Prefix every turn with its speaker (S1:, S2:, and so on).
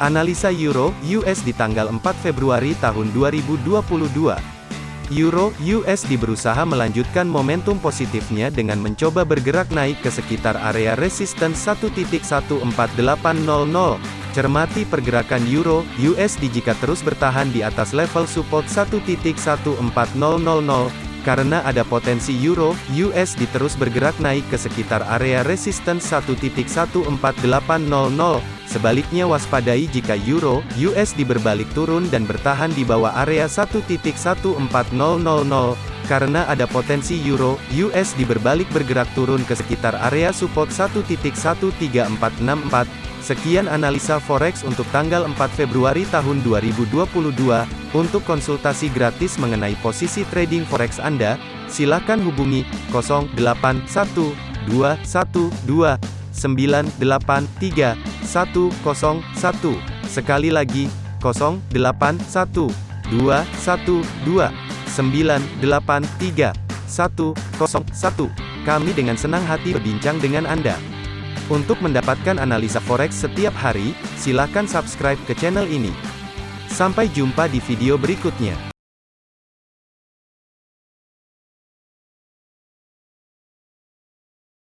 S1: Analisa Euro US di tanggal 4 Februari tahun 2022. Euro USD berusaha melanjutkan momentum positifnya dengan mencoba bergerak naik ke sekitar area resisten 1.14800. Cermati pergerakan Euro USD jika terus bertahan di atas level support 1.14000 karena ada potensi euro USD terus bergerak naik ke sekitar area resistance 1.14800. Sebaliknya waspadai jika euro USD berbalik turun dan bertahan di bawah area 1.14000 karena ada potensi euro USD berbalik bergerak turun ke sekitar area support 1.13464. Sekian analisa forex untuk tanggal 4 Februari tahun 2022. Untuk konsultasi gratis mengenai posisi trading forex Anda, silakan hubungi 081212983101. Sekali lagi, 081212983101. Kami dengan senang hati berbincang dengan Anda. Untuk mendapatkan analisa forex setiap hari, silakan subscribe ke channel ini. Sampai jumpa di video berikutnya.